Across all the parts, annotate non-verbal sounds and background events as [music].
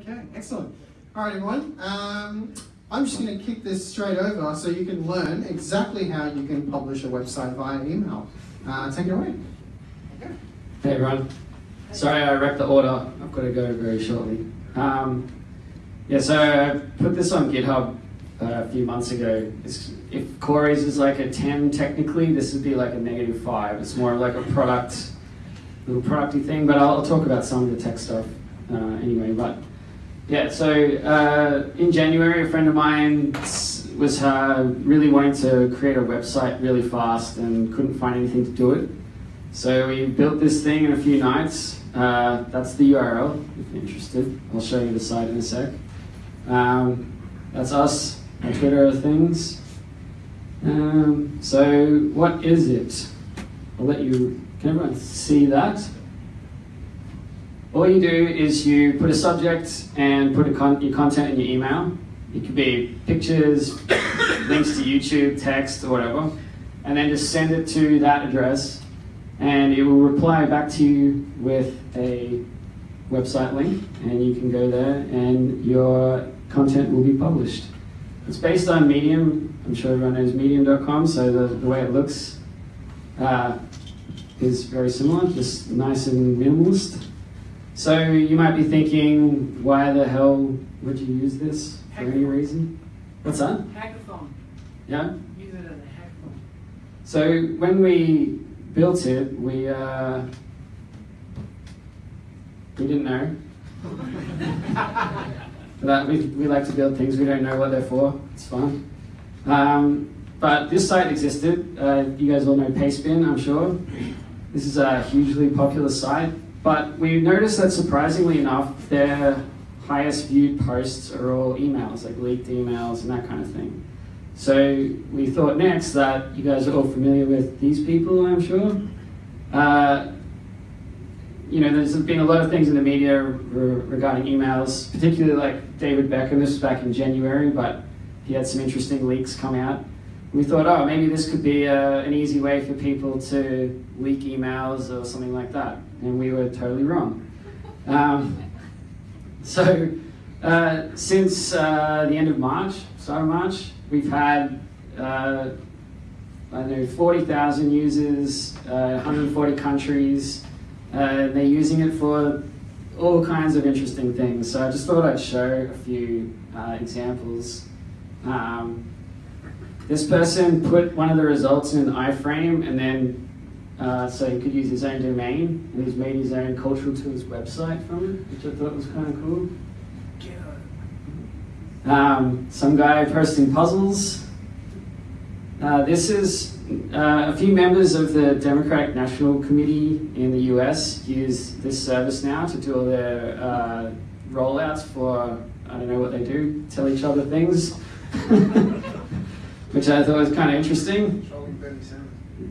Okay, excellent. All right, everyone. Um, I'm just going to kick this straight over so you can learn exactly how you can publish a website via email. Uh, take it away. Okay. Hey everyone. Sorry I wrecked the order. I've got to go very shortly. Um, yeah, so I put this on GitHub uh, a few months ago. It's, if Corey's is like a 10 technically, this would be like a negative 5. It's more like a product, little producty thing, but I'll, I'll talk about some of the tech stuff uh, anyway. But yeah, so uh, in January, a friend of mine was uh, really wanting to create a website really fast and couldn't find anything to do it. So we built this thing in a few nights. Uh, that's the URL, if you're interested. I'll show you the site in a sec. Um, that's us, our Twitter things. Um, so what is it? I'll let you, can everyone see that? All you do is you put a subject and put con your content in your email. It could be pictures, [coughs] links to YouTube, text, or whatever. And then just send it to that address and it will reply back to you with a website link and you can go there and your content will be published. It's based on Medium. I'm sure everyone knows medium.com, so the, the way it looks uh, is very similar, just nice and minimalist. So you might be thinking, why the hell would you use this for any reason? What's that? Hackathon. Yeah? Use it as a hackathon. So when we built it, we uh, we didn't know. [laughs] but we, we like to build things we don't know what they're for. It's fun. Um, but this site existed. Uh, you guys all know Pastebin, I'm sure. This is a hugely popular site. But we noticed that surprisingly enough, their highest viewed posts are all emails, like leaked emails and that kind of thing. So we thought next that you guys are all familiar with these people, I'm sure. Uh, you know, there's been a lot of things in the media re regarding emails, particularly like David Beckham. This was back in January, but he had some interesting leaks come out. We thought, oh, maybe this could be uh, an easy way for people to leak emails or something like that. And we were totally wrong. Um, [laughs] so uh, since uh, the end of March, start of March, We've had, uh, I know, 40,000 users, uh, 140 countries. Uh, they're using it for all kinds of interesting things. So I just thought I'd show a few examples. Um, this person put one of the results in an iframe and then uh, so he could use his own domain and he's made his own cultural tools website from it, which I thought was kind of cool. Um, some guy posting puzzles. Uh, this is uh, a few members of the Democratic National Committee in the US use this service now to do all their uh, rollouts for, I don't know what they do, tell each other things, [laughs] which I thought was kind of interesting.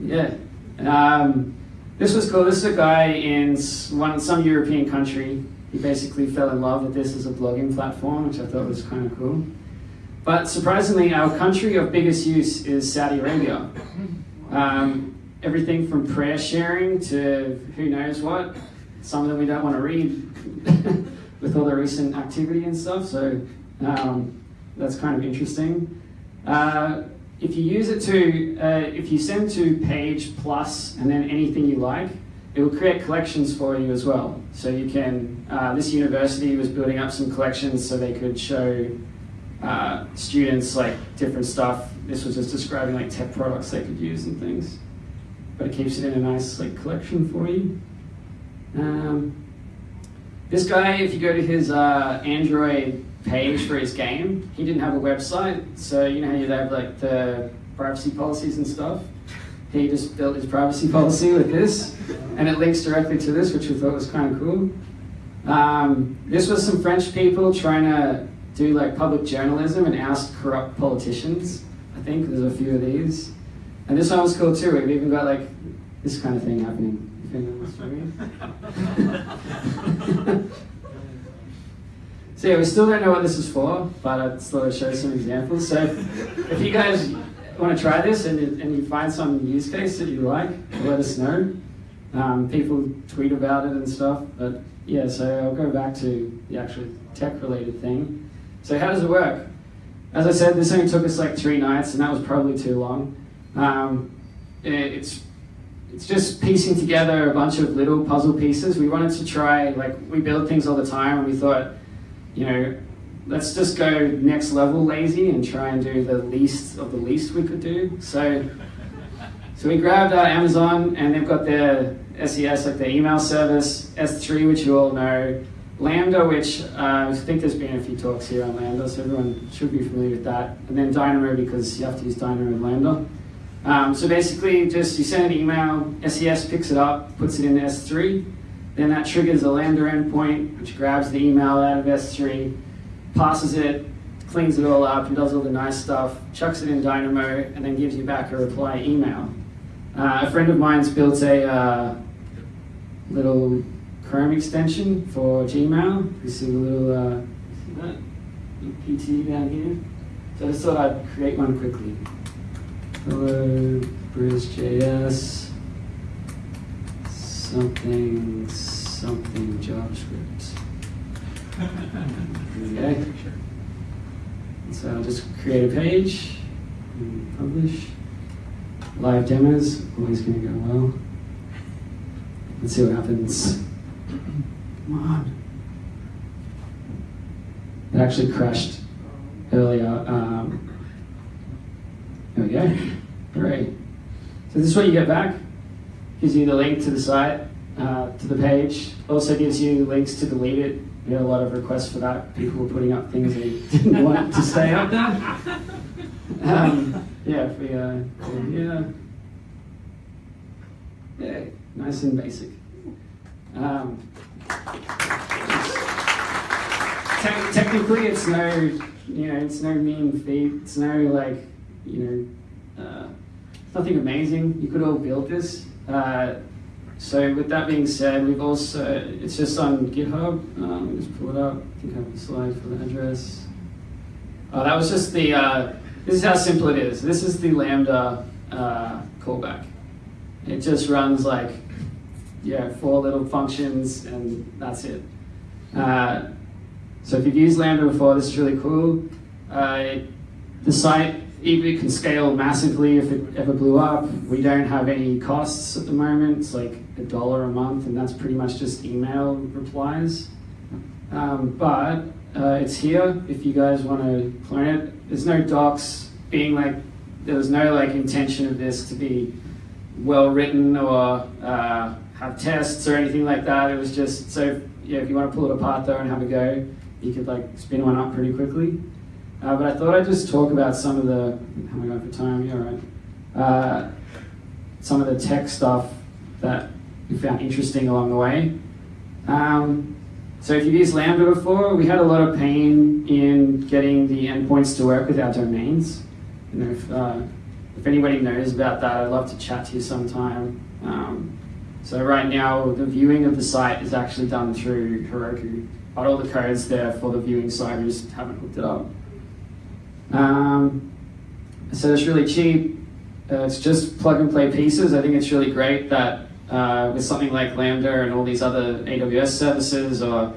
Yeah. Um, this was cool. This is a guy in one, some European country he basically fell in love with this as a blogging platform, which I thought was kind of cool. But surprisingly, our country of biggest use is Saudi Arabia. Um, everything from prayer sharing to who knows what. Some of them we don't want to read [laughs] with all the recent activity and stuff, so um, that's kind of interesting. Uh, if you use it to, uh, if you send to page plus and then anything you like, it will create collections for you as well. So you can, uh, this university was building up some collections so they could show uh, students like different stuff. This was just describing like tech products they could use and things. But it keeps it in a nice like collection for you. Um, this guy, if you go to his uh, Android page for his game, he didn't have a website. So you know how you have like the privacy policies and stuff? he just built his privacy [laughs] policy with this, and it links directly to this, which we thought was kind of cool. Um, this was some French people trying to do like public journalism and oust corrupt politicians. I think there's a few of these. And this one was cool too. We've even got like this kind of thing happening. [laughs] [laughs] so yeah, we still don't know what this is for, but I'd show some examples. So if you guys want to try this and, and you find some use case that you like, let us know. Um, people tweet about it and stuff, but yeah, so I'll go back to the actual tech related thing. So how does it work? As I said, this only took us like three nights, and that was probably too long. Um, it's it's just piecing together a bunch of little puzzle pieces. We wanted to try, like, we build things all the time, and we thought, you know, let's just go next level lazy and try and do the least of the least we could do. So, so we grabbed uh, Amazon, and they've got their SES, like their email service, S3, which you all know, Lambda, which uh, I think there's been a few talks here on Lambda, so everyone should be familiar with that, and then Dynamo because you have to use Dynamo and Lambda. Um, so basically, just you send an email, SES picks it up, puts it in S3, then that triggers a Lambda endpoint, which grabs the email out of S3, passes it, cleans it all up, and does all the nice stuff, chucks it in Dynamo, and then gives you back a reply email. Uh, a friend of mine's built a uh, little Chrome extension for Gmail. You see the little, uh, see that? PT down here. So I just thought I'd create one quickly. Hello, BrisJS, something, something JavaScript. Okay. So I'll just create a page, and publish. Live demos, always going to go well. Let's see what happens. Come on. It actually crashed earlier. Um, there we go. Great. So this is what you get back. Gives you the link to the site, uh, to the page. Also gives you links to delete it. We had a lot of requests for that. People were putting up things they [laughs] didn't want to stay up there. Um, yeah, we, uh, yeah. Yeah, nice and basic. Um, te- technically, it's no, you know, it's no mean feat. It's no like you know, uh, nothing amazing. You could all build this. Uh, so with that being said, we've also, it's just on GitHub. Um, let me just pull it up. I think I have a slide for the address. Oh, that was just the, uh, this is how simple it is. This is the Lambda uh, callback. It just runs like, yeah, four little functions and that's it. Uh, so if you've used Lambda before, this is really cool. The site it can scale massively if it ever blew up. We don't have any costs at the moment. It's like a dollar a month, and that's pretty much just email replies. Um, but uh, it's here if you guys want to clone it. There's no docs being like, there was no like intention of this to be well written or uh, have tests or anything like that. It was just so yeah, if you want to pull it apart though and have a go, you could like spin one up pretty quickly. Uh, but I thought I'd just talk about some of the, how am I going for time? Yeah, right. Uh, some of the tech stuff that we found interesting along the way. Um, so if you've used Lambda before, we had a lot of pain in getting the endpoints to work with our domains. You know, if, uh, if anybody knows about that, I'd love to chat to you sometime. Um, so right now, the viewing of the site is actually done through Heroku. But all the codes there for the viewing site, we just haven't hooked it up. Um, so it's really cheap. Uh, it's just plug and play pieces. I think it's really great that uh, with something like Lambda and all these other AWS services, or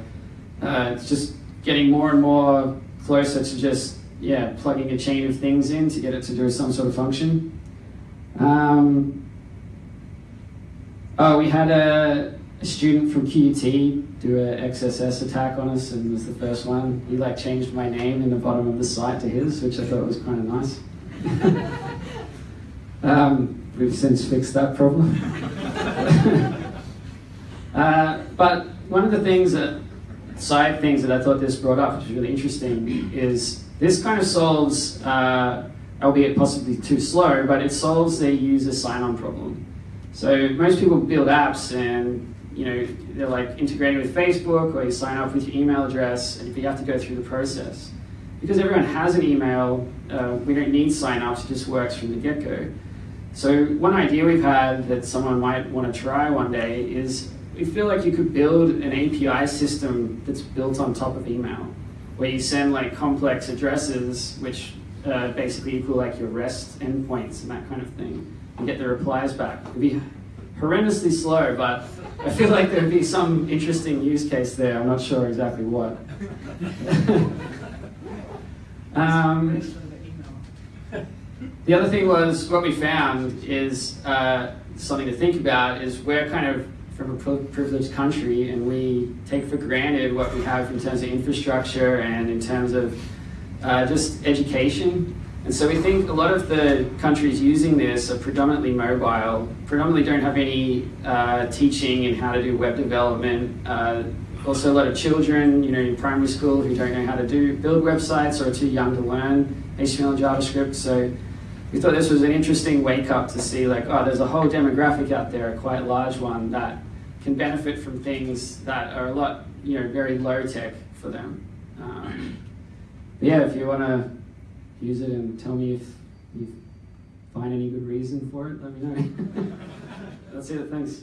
uh, it's just getting more and more closer to just yeah plugging a chain of things in to get it to do some sort of function. Um, oh, we had a, a student from QUT do an XSS attack on us and was the first one. He like changed my name in the bottom of the site to his, which I thought was kind of nice. [laughs] um, we've since fixed that problem. [laughs] uh, but one of the things that, side things that I thought this brought up, which is really interesting, is this kind of solves, uh, albeit possibly too slow, but it solves the user sign-on problem. So most people build apps and you know, they're like integrating with Facebook or you sign up with your email address and you have to go through the process. Because everyone has an email, uh, we don't need sign-ups, it just works from the get-go. So one idea we've had that someone might want to try one day is we feel like you could build an API system that's built on top of email, where you send like complex addresses, which uh, basically equal like your REST endpoints and that kind of thing, and get the replies back. It'd be horrendously slow, but I feel like there'd be some interesting use case there. I'm not sure exactly what. [laughs] um, the other thing was what we found is uh, something to think about is we're kind of from a privileged country and we take for granted what we have in terms of infrastructure and in terms of uh, just education. And so we think a lot of the countries using this are predominantly mobile, predominantly don't have any uh, teaching in how to do web development. Uh, also, a lot of children, you know, in primary school who don't know how to do build websites or are too young to learn HTML and JavaScript. So we thought this was an interesting wake up to see, like, oh, there's a whole demographic out there, a quite large one that can benefit from things that are a lot, you know, very low tech for them. Um, yeah, if you want to use it and tell me if you find any good reason for it, let me know. [laughs] That's it, thanks.